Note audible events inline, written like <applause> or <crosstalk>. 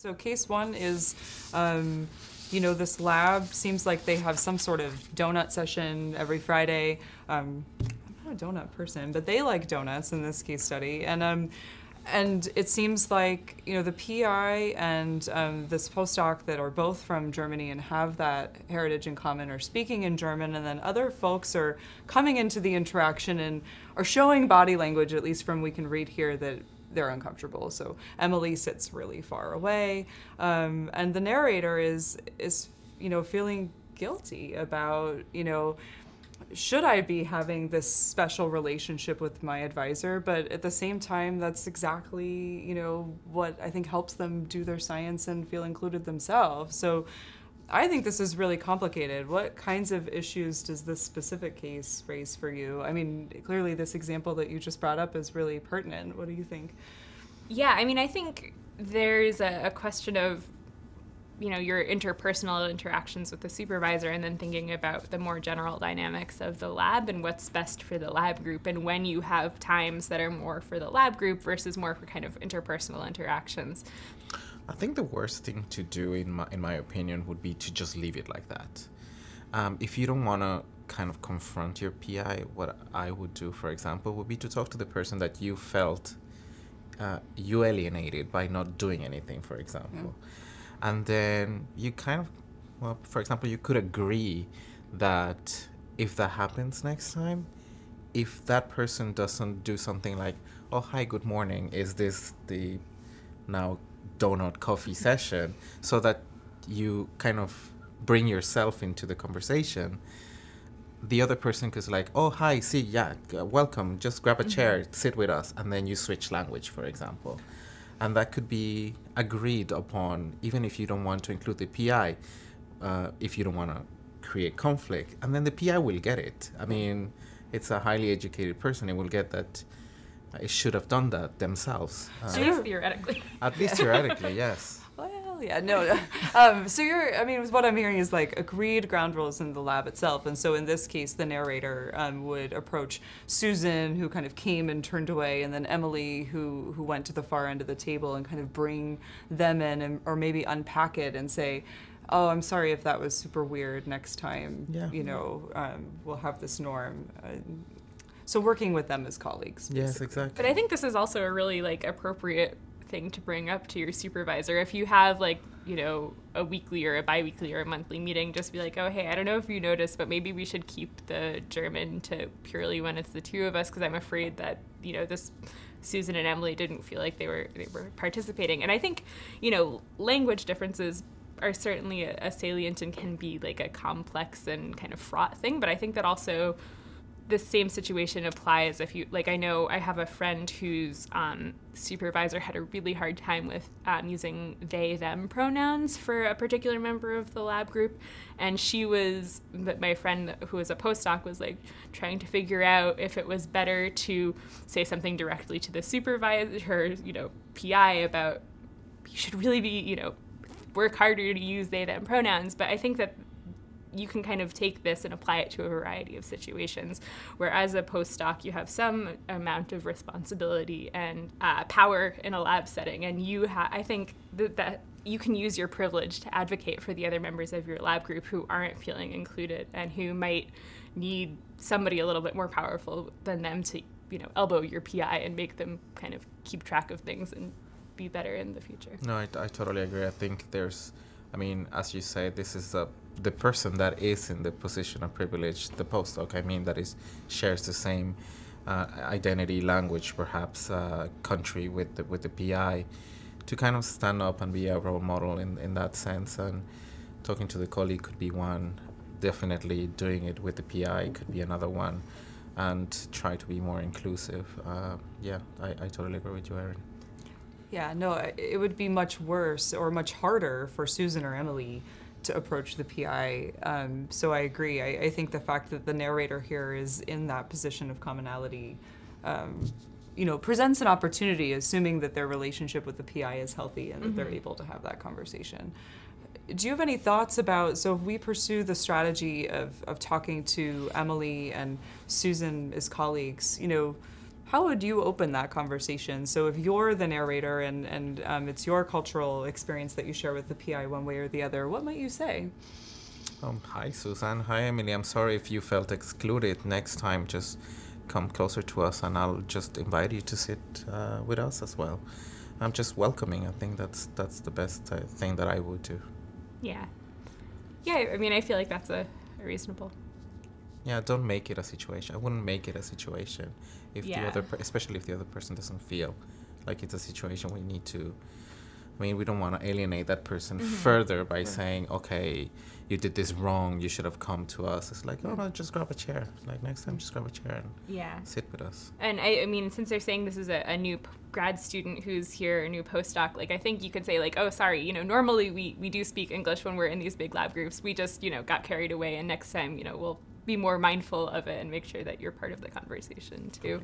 So case one is, um, you know, this lab seems like they have some sort of donut session every Friday. Um, I'm not a donut person, but they like donuts in this case study, and um, and it seems like you know the PI and um, this postdoc that are both from Germany and have that heritage in common are speaking in German, and then other folks are coming into the interaction and are showing body language, at least from we can read here that they're uncomfortable. So Emily sits really far away, um, and the narrator is is you know feeling guilty about you know should I be having this special relationship with my advisor? But at the same time, that's exactly you know what I think helps them do their science and feel included themselves. So I think this is really complicated. What kinds of issues does this specific case raise for you? I mean, clearly this example that you just brought up is really pertinent. What do you think? Yeah, I mean, I think there's a, a question of you know your interpersonal interactions with the supervisor and then thinking about the more general dynamics of the lab and what's best for the lab group and when you have times that are more for the lab group versus more for kind of interpersonal interactions I think the worst thing to do, in my in my opinion, would be to just leave it like that. Um, if you don't want to kind of confront your PI, what I would do, for example, would be to talk to the person that you felt uh, you alienated by not doing anything, for example, and then you kind of, well, for example, you could agree that if that happens next time, if that person doesn't do something like, "Oh, hi, good morning," is this the now donut coffee session so that you kind of bring yourself into the conversation. The other person is like oh hi see yeah welcome just grab a mm-hmm. chair sit with us and then you switch language for example. And that could be agreed upon even if you don't want to include the pi uh, if you don't want to create conflict and then the pi will get it. I mean it's a highly educated person it will get that I should have done that themselves. Uh, at least theoretically. At least theoretically, yes. <laughs> Well, yeah, no. <laughs> um, so you're, I mean, what I'm hearing is like agreed ground rules in the lab itself. And so in this case, the narrator um, would approach Susan, who kind of came and turned away, and then Emily, who, who went to the far end of the table and kind of bring them in and, or maybe unpack it and say, oh, I'm sorry if that was super weird. Next time, yeah. you know, um, we'll have this norm. Uh, so working with them as colleagues. Basically. Yes, exactly. But I think this is also a really like appropriate thing to bring up to your supervisor. If you have like, you know, a weekly or a biweekly or a monthly meeting, just be like, oh, hey, I don't know if you noticed, but maybe we should keep the German to purely when it's the two of us because I'm afraid that, you know, this Susan and Emily didn't feel like they were they were participating. And I think, you know, language differences are certainly a, a salient and can be like a complex and kind of fraught thing, but I think that also the same situation applies if you like i know i have a friend whose um, supervisor had a really hard time with um, using they them pronouns for a particular member of the lab group. And she was my friend who was a postdoc was like trying to figure out if it was better to say something directly to the supervisor her you know pi about you should really be you know work harder to use they them pronouns. But i think that you can kind of take this and apply it to a variety of situations. Where as a postdoc, you have some amount of responsibility and uh, power in a lab setting, and you I think that, that you can use your privilege to advocate for the other members of your lab group who aren't feeling included and who might need somebody a little bit more powerful than them to you know elbow your PI and make them kind of keep track of things and be better in the future. No, I, I totally agree. I think there's, I mean, as you say, this is a the person that is in the position of privilege, the postdoc, I mean, that is shares the same uh, identity, language, perhaps uh, country with the, with the PI, to kind of stand up and be a role model in, in that sense. And talking to the colleague could be one. Definitely doing it with the PI could be another one, and try to be more inclusive. Uh, yeah, I, I totally agree with you, Erin. Yeah, no, it would be much worse or much harder for Susan or Emily to approach the PI. Um, so I agree. I, I, think the fact that the narrator here is in that position of commonality, um, you know, presents an opportunity, assuming that their relationship with the PI is healthy and that mm-hmm. they're able to have that conversation. Do you have any thoughts about so if we pursue the strategy of, of talking to Emily and Susan as colleagues, you know, how would you open that conversation? So if you're the narrator and, and um, it's your cultural experience that you share with the PI one way or the other, what might you say? Um, hi, Susan. Hi, Emily. I'm sorry if you felt excluded. Next time, just come closer to us, and I'll just invite you to sit uh, with us as well. I'm just welcoming. I think that's that's the best uh, thing that I would do. Yeah. Yeah, I mean, I feel like that's a, a reasonable. Yeah, don't make it a situation. I wouldn't make it a situation if the other, per- especially if the other person doesn't feel like it's a situation we need to. I mean, we don't want to alienate that person Mm-hmm. further by saying, "Okay, you did this wrong. You should have come to us." It's like, "Oh no, just grab a chair. Like next time, just grab a chair and Yeah. sit with us." And I, I mean, since they're saying this is a, a new p- grad student who's here, a new postdoc, like I think you could say like, oh, sorry, you know, normally we, we do speak English when we're in these big lab groups. We just, you know, got carried away, and next time, you know, we'll be more mindful of it and make sure that you're part of the conversation too.